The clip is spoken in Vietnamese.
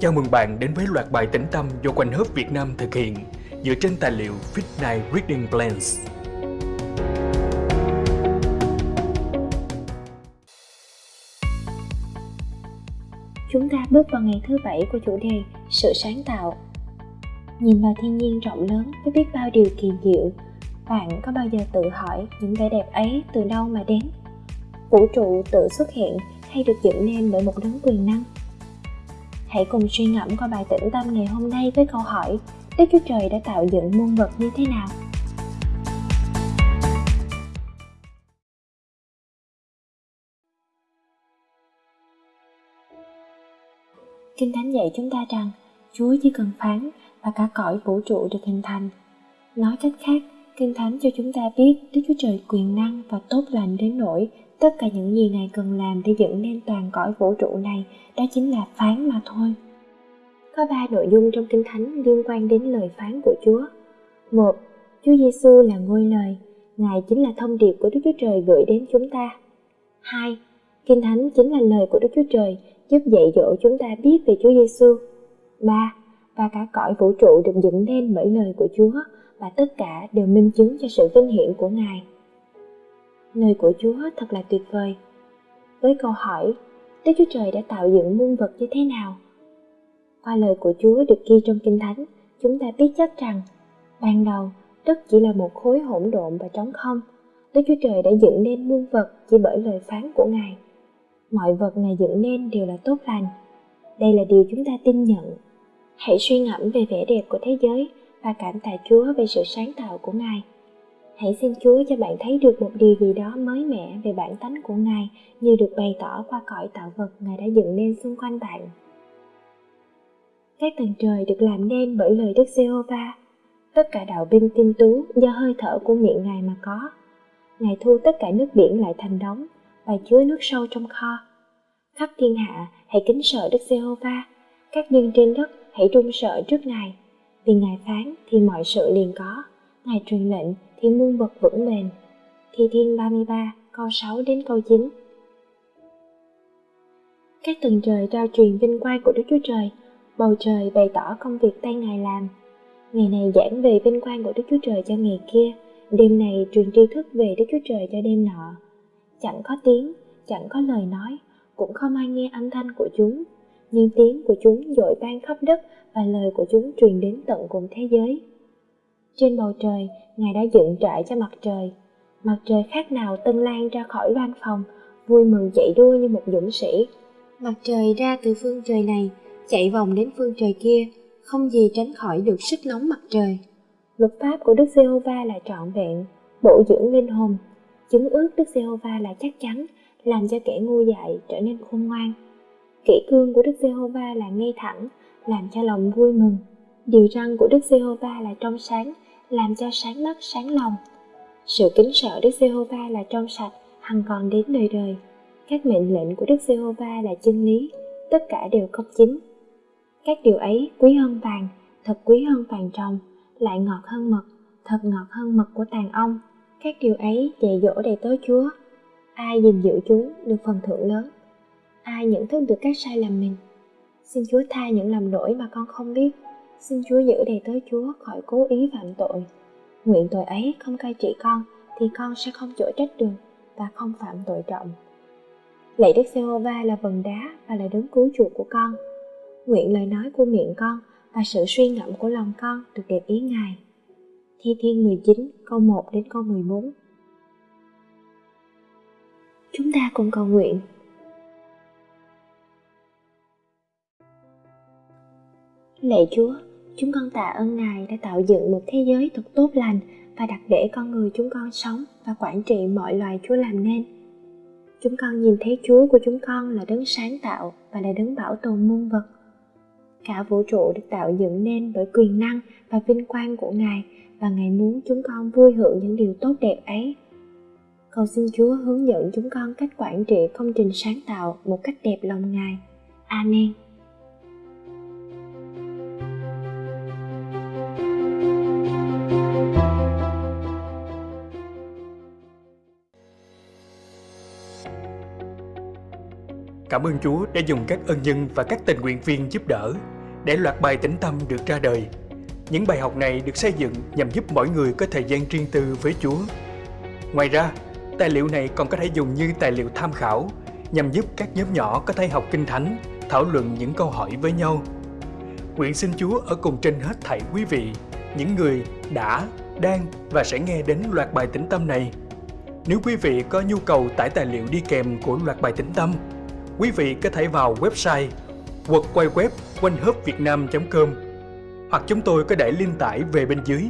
Chào mừng bạn đến với loạt bài tĩnh tâm do Quanh Hớp Việt Nam thực hiện dựa trên tài liệu Fit Night Reading Plans. Chúng ta bước vào ngày thứ bảy của chủ đề Sự sáng tạo. Nhìn vào thiên nhiên rộng lớn với biết bao điều kỳ diệu, bạn có bao giờ tự hỏi những vẻ đẹp ấy từ đâu mà đến? Vũ trụ tự xuất hiện hay được dựng nên bởi một đấng quyền năng? Hãy cùng suy ngẫm qua bài tĩnh tâm ngày hôm nay với câu hỏi Đức Chúa Trời đã tạo dựng muôn vật như thế nào? Kinh Thánh dạy chúng ta rằng Chúa chỉ cần phán và cả cõi vũ trụ được hình thành. Nói cách khác, Kinh Thánh cho chúng ta biết Đức Chúa Trời quyền năng và tốt lành đến nỗi tất cả những gì Ngài cần làm để dựng nên toàn cõi vũ trụ này đó chính là phán mà thôi. Có ba nội dung trong Kinh Thánh liên quan đến lời phán của Chúa. Một, Chúa Giêsu là ngôi lời, Ngài chính là thông điệp của Đức Chúa Trời gửi đến chúng ta. Hai, Kinh Thánh chính là lời của Đức Chúa Trời giúp dạy dỗ chúng ta biết về Chúa Giêsu. Ba, và cả cõi vũ trụ được dựng nên bởi lời của Chúa và tất cả đều minh chứng cho sự vinh hiển của Ngài. Lời của Chúa thật là tuyệt vời. Với câu hỏi, Đức Chúa Trời đã tạo dựng muôn vật như thế nào? Qua lời của Chúa được ghi trong Kinh Thánh, chúng ta biết chắc rằng ban đầu đất chỉ là một khối hỗn độn và trống không. Đức Chúa Trời đã dựng nên muôn vật chỉ bởi lời phán của Ngài. Mọi vật Ngài dựng nên đều là tốt lành. Đây là điều chúng ta tin nhận. Hãy suy ngẫm về vẻ đẹp của thế giới và cảm tạ Chúa về sự sáng tạo của Ngài. Hãy xin Chúa cho bạn thấy được một điều gì đó mới mẻ về bản tánh của Ngài, như được bày tỏ qua cõi tạo vật Ngài đã dựng nên xung quanh bạn. Các tầng trời được làm nên bởi lời Đức Giê-hô-va. Tất cả đạo binh tinh tú do hơi thở của miệng Ngài mà có. Ngài thu tất cả nước biển lại thành đống và chứa nước sâu trong kho. Khắp thiên hạ, hãy kính sợ Đức Giê-hô-va. Các dân trên đất, hãy run sợ trước Ngài. Vì Ngài phán thì mọi sự liền có. Ngài truyền lệnh thì muôn vật vững bền. Thi Thiên 33 câu 6 đến câu 9 Các tầng trời trao truyền vinh quang của Đức Chúa Trời Bầu trời bày tỏ công việc tay Ngài làm. Ngày này giảng về vinh quang của Đức Chúa Trời cho ngày kia, đêm này truyền tri thức về Đức Chúa Trời cho đêm nọ. Chẳng có tiếng, chẳng có lời nói, cũng không ai nghe âm thanh của chúng, nhưng tiếng của chúng dội ban khắp đất và lời của chúng truyền đến tận cùng thế giới. Trên bầu trời, Ngài đã dựng trại cho mặt trời. Mặt trời khác nào tân lan ra khỏi loan phòng, vui mừng chạy đua như một dũng sĩ. Mặt trời ra từ phương trời này, chạy vòng đến phương trời kia, không gì tránh khỏi được sức nóng mặt trời. Luật pháp của Đức Giê-hô-va là trọn vẹn, bổ dưỡng linh hồn, chứng ước Đức Giê-hô-va là chắc chắn, làm cho kẻ ngu dại trở nên khôn ngoan. Kỷ cương của Đức Giê-hô-va là ngay thẳng, làm cho lòng vui mừng. Điều răn của Đức Giê-hô-va là trong sáng, làm cho sáng mắt sáng lòng. Sự kính sợ Đức Giê-hô-va là trong sạch, hằng còn đến đời đời. Các mệnh lệnh của Đức Giê-hô-va là chân lý, tất cả đều công chính. Các điều ấy quý hơn vàng, thật quý hơn vàng trồng, lại ngọt hơn mật, thật ngọt hơn mật của tàn ong. Các điều ấy dạy dỗ đầy tớ Chúa. Ai gìn giữ chúng được phần thưởng lớn. Ai nhận thức được các sai lầm mình. Xin Chúa tha những lầm lỗi mà con không biết. Xin Chúa giữ đầy tớ Chúa khỏi cố ý phạm tội. Nguyện tội ấy không cai trị con, thì con sẽ không chỗ trách được và không phạm tội trọng. Lạy Đức giê va là vần đá và là đấng cứu chuộc của con nguyện lời nói của miệng con và sự suy ngẫm của lòng con được đẹp ý Ngài. Thi Thiên 19 câu 1 đến câu 14 Chúng ta cùng cầu nguyện. Lạy Chúa, chúng con tạ ơn Ngài đã tạo dựng một thế giới thật tốt lành và đặt để con người chúng con sống và quản trị mọi loài Chúa làm nên. Chúng con nhìn thấy Chúa của chúng con là đấng sáng tạo và là đấng bảo tồn muôn vật Cả vũ trụ được tạo dựng nên bởi quyền năng và vinh quang của Ngài và Ngài muốn chúng con vui hưởng những điều tốt đẹp ấy. Cầu xin Chúa hướng dẫn chúng con cách quản trị công trình sáng tạo một cách đẹp lòng Ngài. Amen. Cảm ơn Chúa đã dùng các ân nhân và các tình nguyện viên giúp đỡ để loạt bài tĩnh tâm được ra đời. Những bài học này được xây dựng nhằm giúp mỗi người có thời gian riêng tư với Chúa. Ngoài ra, tài liệu này còn có thể dùng như tài liệu tham khảo nhằm giúp các nhóm nhỏ có thể học kinh thánh, thảo luận những câu hỏi với nhau. Nguyện xin Chúa ở cùng trên hết thảy quý vị, những người đã, đang và sẽ nghe đến loạt bài tĩnh tâm này. Nếu quý vị có nhu cầu tải tài liệu đi kèm của loạt bài tĩnh tâm, quý vị có thể vào website quật quay web quanh com hoặc chúng tôi có để link tải về bên dưới.